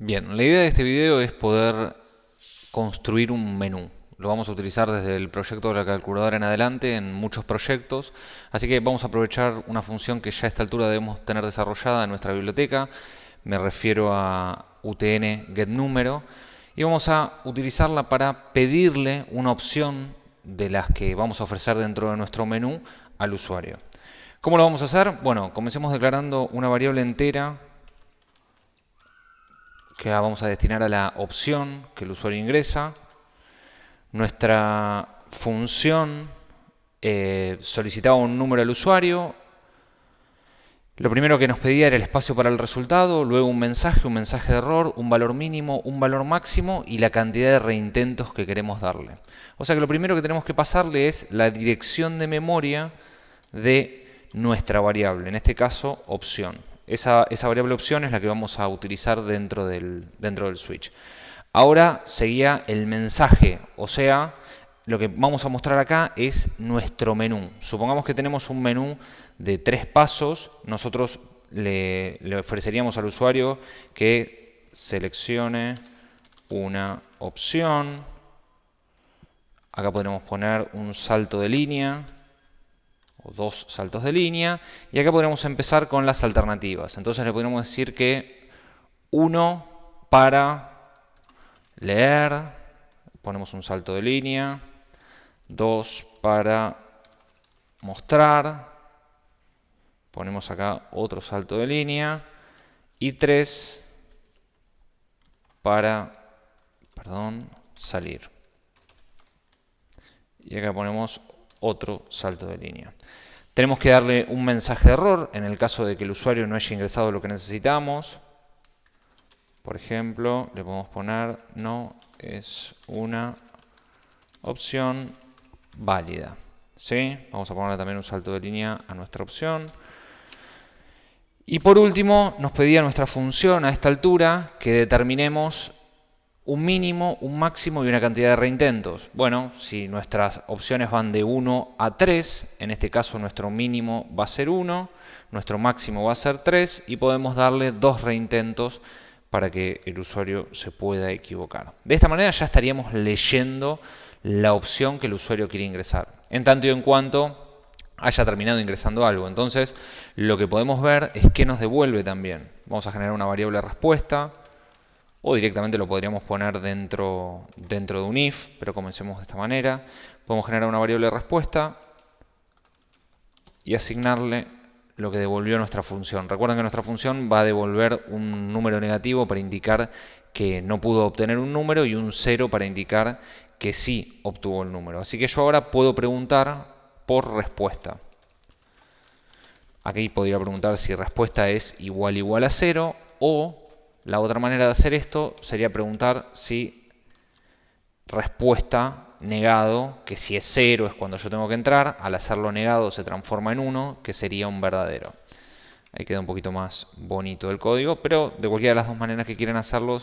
Bien, la idea de este video es poder construir un menú. Lo vamos a utilizar desde el proyecto de la calculadora en adelante en muchos proyectos. Así que vamos a aprovechar una función que ya a esta altura debemos tener desarrollada en nuestra biblioteca. Me refiero a UTN getNúmero. Y vamos a utilizarla para pedirle una opción de las que vamos a ofrecer dentro de nuestro menú al usuario. ¿Cómo lo vamos a hacer? Bueno, comencemos declarando una variable entera que vamos a destinar a la opción que el usuario ingresa. Nuestra función eh, solicitaba un número al usuario. Lo primero que nos pedía era el espacio para el resultado, luego un mensaje, un mensaje de error, un valor mínimo, un valor máximo y la cantidad de reintentos que queremos darle. O sea que lo primero que tenemos que pasarle es la dirección de memoria de nuestra variable, en este caso opción. Esa, variable opción es la que vamos a utilizar dentro del, dentro del switch. Ahora seguía el mensaje, o sea, lo que vamos a mostrar acá es nuestro menú. Supongamos que tenemos un menú de tres pasos, nosotros le, le ofreceríamos al usuario que seleccione una opción. Acá podremos poner un salto de línea dos saltos de línea. Y acá podremos empezar con las alternativas. Entonces le podríamos decir que uno para leer, ponemos un salto de línea, dos para mostrar, ponemos acá otro salto de línea, y tres para, perdón, salir. Y acá ponemos otro salto de línea. Tenemos que darle un mensaje de error en el caso de que el usuario no haya ingresado lo que necesitamos. Por ejemplo, le podemos poner no es una opción válida. ¿Sí? Vamos a ponerle también un salto de línea a nuestra opción. Y por último, nos pedía nuestra función a esta altura que determinemos un mínimo, un máximo y una cantidad de reintentos. Bueno, si nuestras opciones van de 1 a 3, en este caso nuestro mínimo va a ser 1, nuestro máximo va a ser 3 y podemos darle dos reintentos para que el usuario se pueda equivocar. De esta manera ya estaríamos leyendo la opción que el usuario quiere ingresar. En tanto y en cuanto haya terminado ingresando algo. Entonces, lo que podemos ver es que nos devuelve también. Vamos a generar una variable respuesta o directamente lo podríamos poner dentro, dentro de un if, pero comencemos de esta manera. Podemos generar una variable respuesta y asignarle lo que devolvió nuestra función. Recuerden que nuestra función va a devolver un número negativo para indicar que no pudo obtener un número y un 0 para indicar que sí obtuvo el número. Así que yo ahora puedo preguntar por respuesta. Aquí podría preguntar si respuesta es igual igual a 0 o la otra manera de hacer esto sería preguntar si respuesta negado, que si es cero es cuando yo tengo que entrar, al hacerlo negado se transforma en 1, que sería un verdadero. Ahí queda un poquito más bonito el código, pero de cualquiera de las dos maneras que quieran hacerlo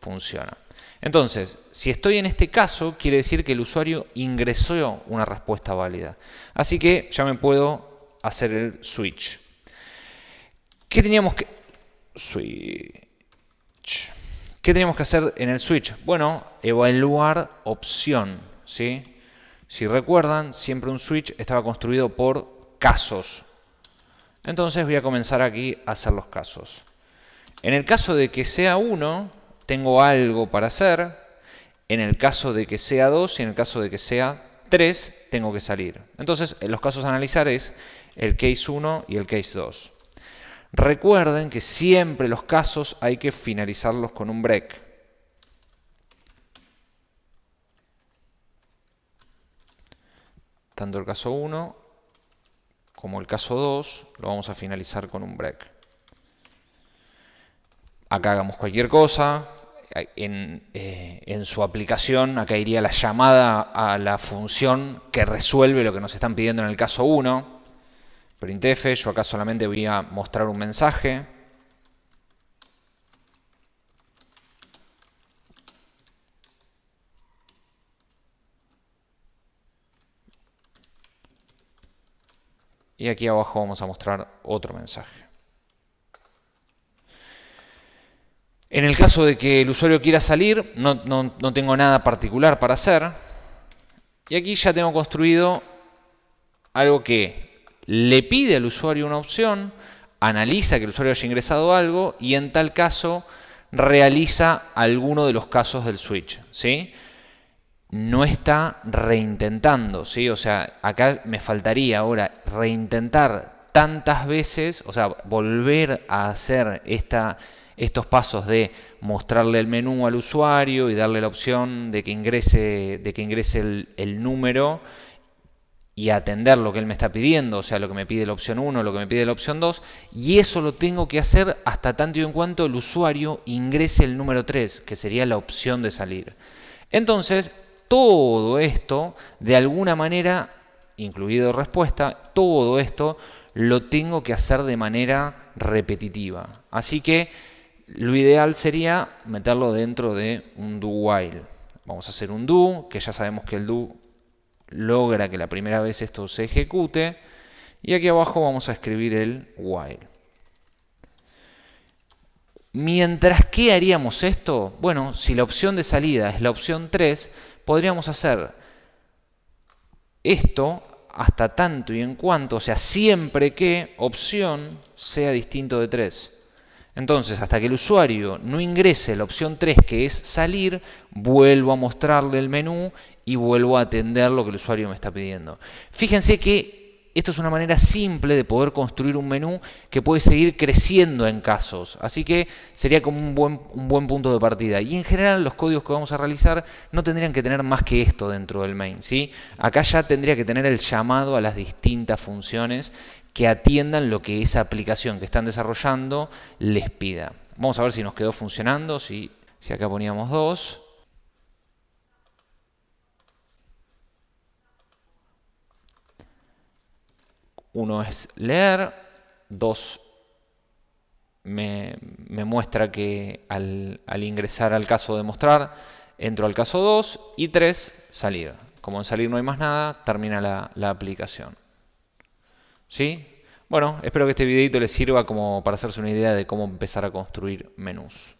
funciona. Entonces, si estoy en este caso, quiere decir que el usuario ingresó una respuesta válida. Así que ya me puedo hacer el switch. ¿Qué teníamos que...? ¿Qué tenemos que hacer en el switch? Bueno, evaluar opción. Si recuerdan, siempre un switch estaba construido por casos. Entonces voy a comenzar aquí a hacer los casos. En el caso de que sea 1, tengo algo para hacer. En el caso de que sea 2 y en el caso de que sea 3, tengo que salir. Entonces, en los casos a analizar es el case 1 y el case 2. Recuerden que siempre los casos hay que finalizarlos con un break. Tanto el caso 1 como el caso 2 lo vamos a finalizar con un break. Acá hagamos cualquier cosa. En, eh, en, su aplicación, acá iría la llamada a la función que resuelve lo que nos están pidiendo en el caso 1 printf, yo acá solamente voy a mostrar un mensaje. Y aquí abajo vamos a mostrar otro mensaje. En el caso de que el usuario quiera salir, no, no tengo nada particular para hacer. Y aquí ya tengo construido algo que le pide al usuario una opción, analiza que el usuario haya ingresado algo y en tal caso realiza alguno de los casos del switch. ¿sí? No está reintentando, ¿sí? o sea, acá me faltaría ahora reintentar tantas veces, o sea, volver a hacer esta, estos pasos de mostrarle el menú al usuario y darle la opción de que ingrese, de que ingrese el, el número y atender lo que él me está pidiendo, o sea, lo que me pide la opción 1, lo que me pide la opción 2, y eso lo tengo que hacer hasta tanto y en cuanto el usuario ingrese el número 3, que sería la opción de salir. Entonces, todo esto, de alguna manera, incluido respuesta, todo esto lo tengo que hacer de manera repetitiva. Así que lo ideal sería meterlo dentro de un do while. Vamos a hacer un do, que ya sabemos que el do logra que la primera vez esto se ejecute. Y aquí abajo vamos a escribir el while. Mientras que haríamos esto, bueno, si la opción de salida es la opción 3, podríamos hacer esto hasta tanto y en cuanto, o sea, siempre que opción sea distinto de 3. Entonces, hasta que el usuario no ingrese la opción 3, que es salir, vuelvo a mostrarle el menú y vuelvo a atender lo que el usuario me está pidiendo. Fíjense que esto es una manera simple de poder construir un menú que puede seguir creciendo en casos. Así que sería como un buen, un buen punto de partida. Y en general los códigos que vamos a realizar no tendrían que tener más que esto dentro del main. ¿sí? Acá ya tendría que tener el llamado a las distintas funciones que atiendan lo que esa aplicación que están desarrollando les pida. Vamos a ver si nos quedó funcionando, si acá poníamos dos. Uno es leer, dos me, muestra que al, al, ingresar al caso de mostrar, entro al caso 2 y 3, salir. Como en salir no hay más nada, termina la, la aplicación. ¿Sí? Bueno, espero que este videito les sirva como para hacerse una idea de cómo empezar a construir menús.